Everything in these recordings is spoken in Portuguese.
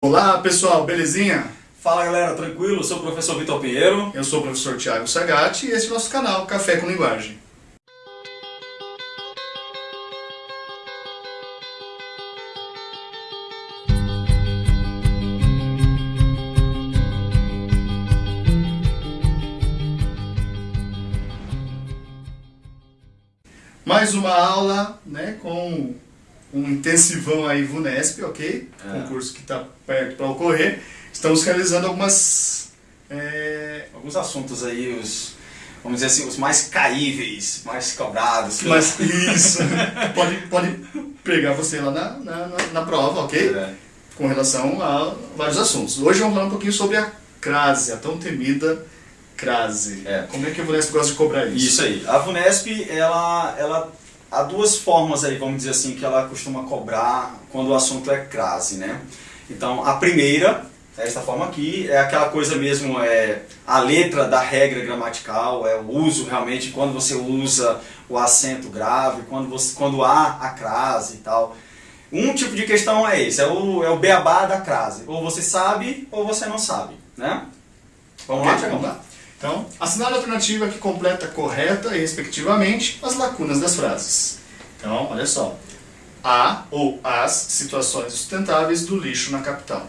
Olá pessoal, belezinha? Fala galera, tranquilo? Eu sou o professor Vitor Pinheiro. Eu sou o professor Tiago Sagatti e esse é o nosso canal Café com Linguagem. Mais uma aula né, com um intensivão aí VUNESP, ok? É. Concurso que está perto para ocorrer. Estamos realizando algumas... É... Alguns assuntos aí, os, vamos dizer assim, os mais caíveis, mais cobrados. Mas isso, pode, pode pegar você lá na, na, na, prova, ok? É. Com relação a vários assuntos. Hoje vamos falar um pouquinho sobre a crase, a tão temida crase. É. Como é que a VUNESP gosta de cobrar isso? Isso aí. A VUNESP, ela, ela há duas formas aí, vamos dizer assim, que ela costuma cobrar quando o assunto é crase, né? Então, a primeira, esta forma aqui, é aquela coisa mesmo, é a letra da regra gramatical, é o uso realmente, quando você usa o acento grave, quando, você, quando há a crase e tal. Um tipo de questão é esse, é o, é o beabá da crase. Ou você sabe, ou você não sabe, né? Vamos lá, Vamos lá. Então, assinale a alternativa que completa correta e respectivamente as lacunas das frases. Então, olha só. A ou as situações sustentáveis do lixo na capital.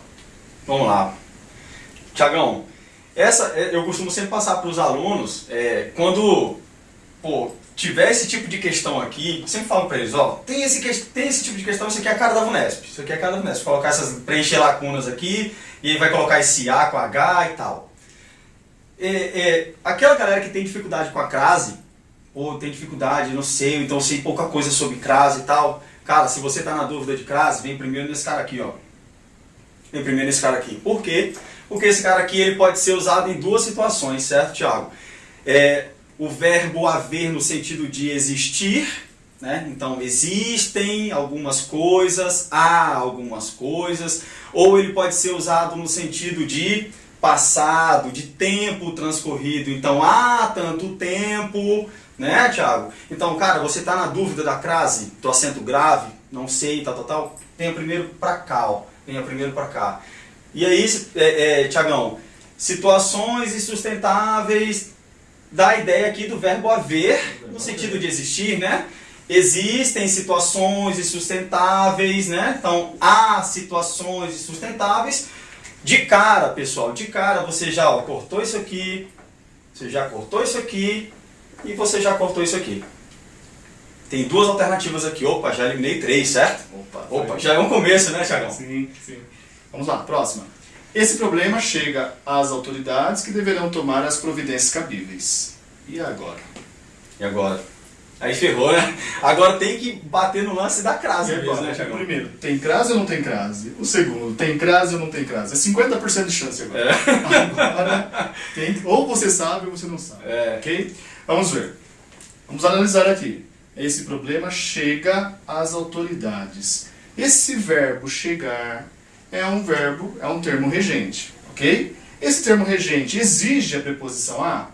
Vamos lá. Tiagão, essa é, eu costumo sempre passar para os alunos, é, quando pô, tiver esse tipo de questão aqui, sempre falo para eles, ó, tem esse, tem esse tipo de questão, isso aqui é a cara da VUNESP, isso aqui é a cara da VUNESP, colocar essas, preencher lacunas aqui, e aí vai colocar esse A com H e tal é, é, aquela galera que tem dificuldade com a crase, ou tem dificuldade, não sei, então sei pouca coisa sobre crase e tal, cara, se você está na dúvida de crase, vem primeiro nesse cara aqui, ó. Vem primeiro nesse cara aqui. Por quê? Porque esse cara aqui ele pode ser usado em duas situações, certo, Tiago? É, o verbo haver no sentido de existir, né? Então, existem algumas coisas, há algumas coisas, ou ele pode ser usado no sentido de passado, de tempo transcorrido. Então, há tanto tempo, né, Tiago? Então, cara, você está na dúvida da crase, do acento grave, não sei, tal, tal, tal. Venha primeiro para cá, ó. Venha primeiro para cá. E aí, é, é, Tiagão, situações insustentáveis, dá a ideia aqui do verbo haver, no sentido de existir, né? Existem situações insustentáveis, né? Então, há situações insustentáveis de cara, pessoal, de cara você já ó, cortou isso aqui, você já cortou isso aqui e você já cortou isso aqui. Tem duas alternativas aqui. Opa, já eliminei três, certo? Opa, Opa já é um começo, né, Tiagão? Sim, sim. Vamos lá, próxima. Esse problema chega às autoridades que deverão tomar as providências cabíveis. E agora? E agora? Aí ferrou, né? Agora tem que bater no lance da crase mesmo, né, Thiago? Primeiro, tem crase ou não tem crase? O segundo, tem crase ou não tem crase? É 50% de chance agora. É. Agora, tem, ou você sabe ou você não sabe. É. Ok? Vamos ver. Vamos analisar aqui. Esse problema chega às autoridades. Esse verbo chegar é um verbo, é um termo regente, ok? Esse termo regente exige a preposição a?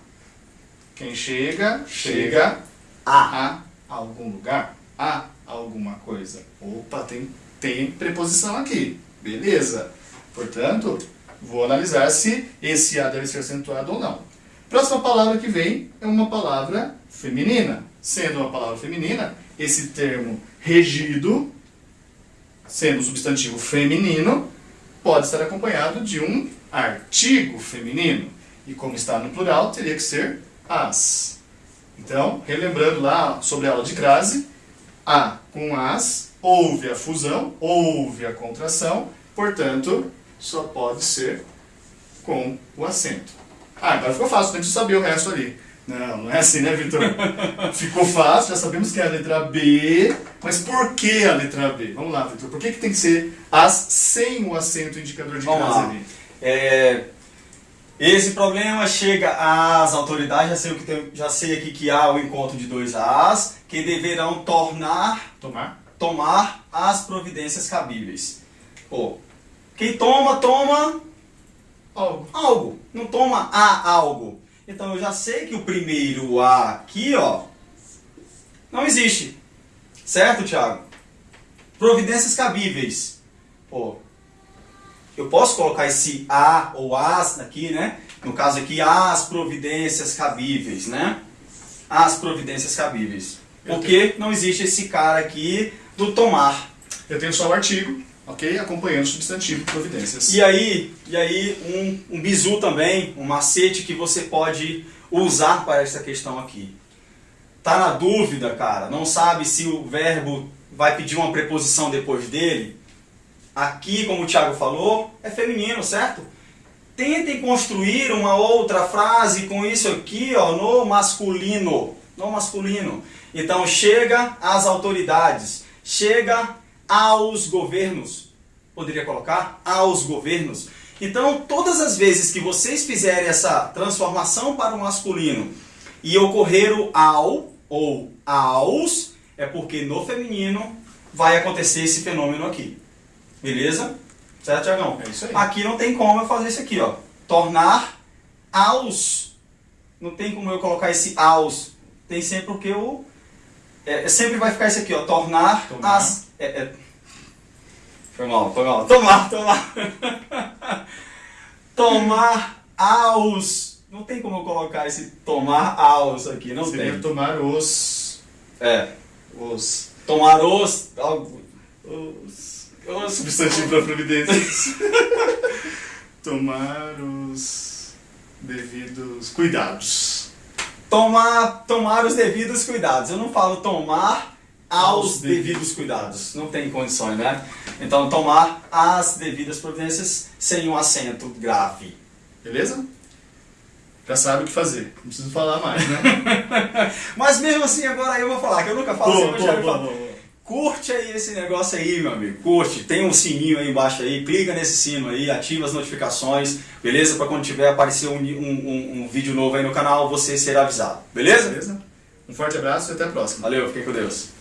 Quem chega, chega, chega a, a algum lugar, a alguma coisa. Opa, tem, tem preposição aqui. Beleza. Portanto, vou analisar se esse a deve ser acentuado ou não. Próxima palavra que vem é uma palavra feminina. Sendo uma palavra feminina, esse termo regido, sendo substantivo feminino, pode estar acompanhado de um artigo feminino. E como está no plural, teria que ser as. Então, relembrando lá sobre a aula de crase, A com as, houve a fusão, houve a contração, portanto, só pode ser com o acento. Ah, agora ficou fácil, tem que saber o resto ali. Não, não é assim, né, Vitor? Ficou fácil, já sabemos que é a letra B, mas por que a letra B? Vamos lá, Vitor, por que, que tem que ser as sem o acento indicador de crase ali? É, esse problema chega às autoridades, já sei, o que tem, já sei aqui que há o encontro de dois As, que deverão tornar, tomar, tomar as providências cabíveis. Pô, quem toma, toma algo. algo, não toma a algo. Então eu já sei que o primeiro A aqui, ó, não existe. Certo, Thiago? Providências cabíveis. Pô, eu posso colocar esse a ou as aqui, né? No caso aqui, as providências cabíveis, né? As providências cabíveis. Porque não existe esse cara aqui do tomar. Eu tenho só o artigo, ok? Acompanhando o substantivo providências. E aí, e aí um, um bizu também, um macete que você pode usar para essa questão aqui. Tá na dúvida, cara? Não sabe se o verbo vai pedir uma preposição depois dele? Aqui, como o Thiago falou, é feminino, certo? Tentem construir uma outra frase com isso aqui, ó, no masculino. No masculino. Então, chega às autoridades, chega aos governos. Poderia colocar aos governos. Então, todas as vezes que vocês fizerem essa transformação para o masculino e ocorrer o ao ou aos, é porque no feminino vai acontecer esse fenômeno aqui. Beleza? Certo, Tiagão? É isso aí. Aqui não tem como eu fazer isso aqui, ó. Tornar aos. Não tem como eu colocar esse aos. Tem sempre o que eu... É, sempre vai ficar isso aqui, ó. Tornar, Tomar. as... É, é. Foi mal, foi mal. Tomar, tomar. tomar aos. Não tem como eu colocar esse tomar aos aqui, não Seria tem. tomar os... É. os... Tomar os... os... os Substantivo para providências. tomar os devidos cuidados. tomar, tomar os devidos cuidados. Eu não falo tomar aos, devidos. cuidados. Não tem condições, né? Então, tomar as devidas providências sem um acento grave. Beleza? Já sabe o que fazer. Não preciso falar mais, né? Mas mesmo assim, agora eu vou falar, que eu nunca falo Boa, assim, boa, boa, boa. Curte aí esse negócio aí, meu amigo. Curte. Tem um sininho aí embaixo aí. Clica nesse sino aí, ativa as notificações, beleza? Para quando tiver aparecer um, um, um, um vídeo novo aí no canal, você ser avisado. Beleza? Beleza? Um forte abraço e até a próxima. Valeu, fiquem com Deus.